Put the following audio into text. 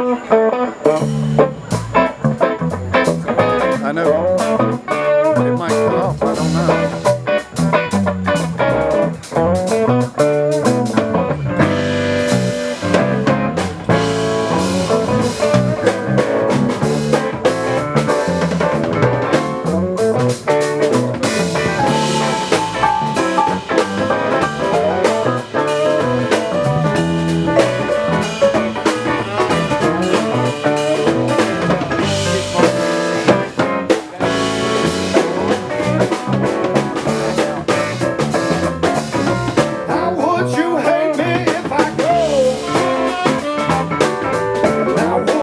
I know. It might cut off, I don't know.